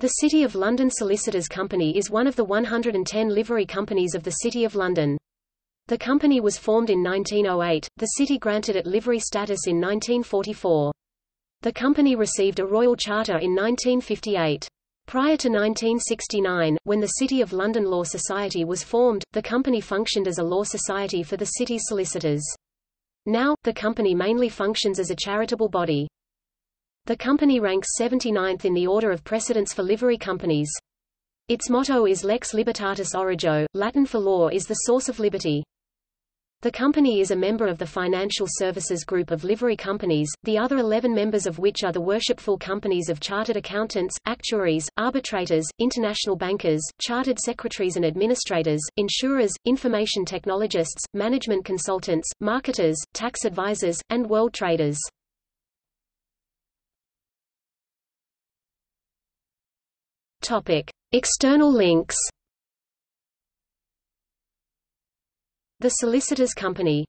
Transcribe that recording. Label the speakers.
Speaker 1: The City of London Solicitors Company is one of the 110 livery companies of the City of London. The company was formed in 1908, the city granted it livery status in 1944. The company received a royal charter in 1958. Prior to 1969, when the City of London Law Society was formed, the company functioned as a law society for the city's solicitors. Now, the company mainly functions as a charitable body. The company ranks 79th in the order of precedence for livery companies. Its motto is Lex Libertatis Origo, Latin for law is the source of liberty. The company is a member of the Financial Services Group of livery companies, the other 11 members of which are the worshipful companies of chartered accountants, actuaries, arbitrators, international bankers, chartered secretaries and administrators, insurers, information technologists, management consultants, marketers, tax advisors, and world traders. Topic: External links. The Solicitors Company